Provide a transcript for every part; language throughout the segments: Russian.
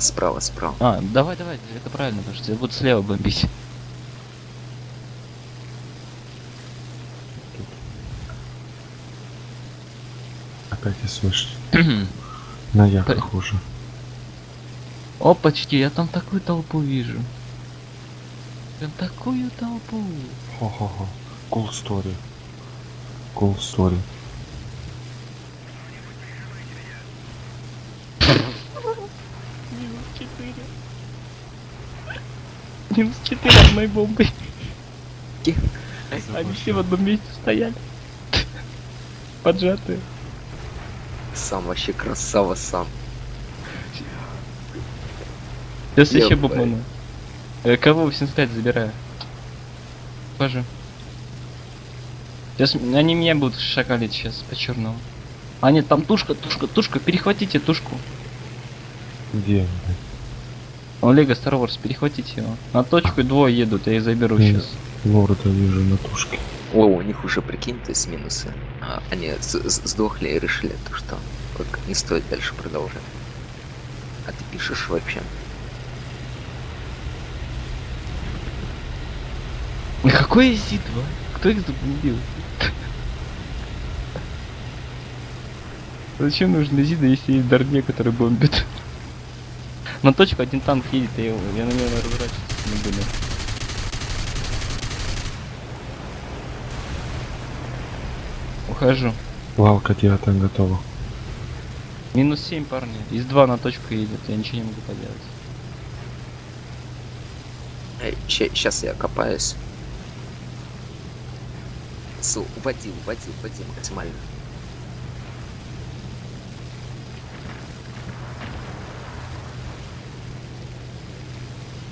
Справа, справа. А, давай, давай, это правильно, потому что тебя будут слева бомбить. Опять я слышу. На я П- похоже. Опачки, я там такую толпу вижу. Прям такую толпу. Хо-хо-хо. Cool story. Cool story. Минус 4. Минус 4 одной бомбой. Они все в одном месте стояли. Поджатые. Сам вообще красава сам. Сейчас еще бомбану. Э, Кого 85 забираю? Пожи. Сейчас они меня будут шакалить сейчас по черному. А нет, там тушка, тушка, тушка, перехватите тушку. Где? Он Лего Star Wars, перехватите его. На точку двое едут, я их заберу Мгм. сейчас. Лорда вижу на тушке. О, у них уже, прикинь, то есть минусы. А, они сдохли и решили, то, что как не стоит дальше продолжать. А ты пишешь вообще? Ну какой ЗИ-2? Кто их забомбил? Зачем нужны ЗИДы, если есть Дарне, который бомбит? На точку один танк едет, я, его- я на него разворачиваться не буду. Ухожу. Лавка девятая готова. Минус 7, парни. Из 2 на точку едет, я ничего не могу поделать. Сейчас я копаюсь. Су, уводи, уводи, уводи максимально.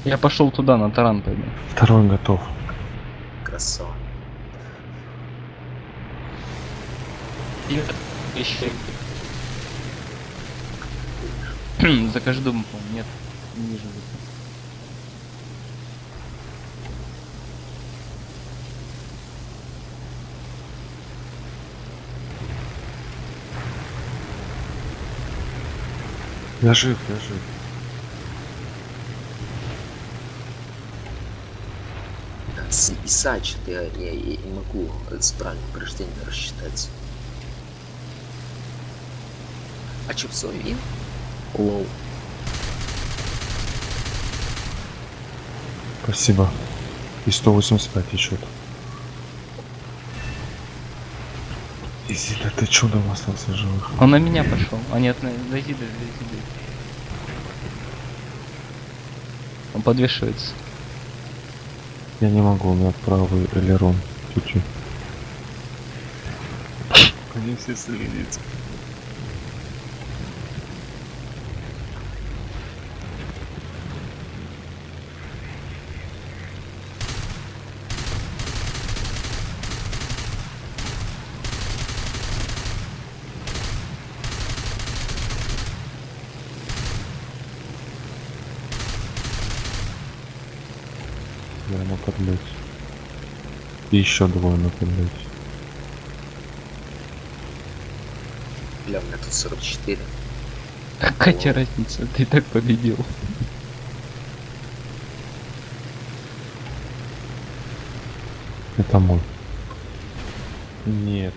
Я пошел туда, на таран пойду. Второй готов. Красава. Еще. За каждый дом, по-моему, нет. Не вижу. Я жив, я жив. С что-то я, я- я не могу с правильным повреждением рассчитать. А чё, все, вин? Лоу. Спасибо. И 185 еще. Изида, ты чудом остался живых. Он на меня пошел. А нет, на на Зида, на Зида. Он подвешивается. Я не могу, у меня правый элерон. Чуть-чуть. Они все слились. Я на подлете. И еще двое на подлете. Бля, у меня тут 44. Какая тебе разница? Ты так победил. Это мой. Нет.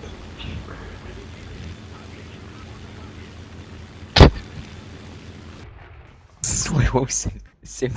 Своего 7. 7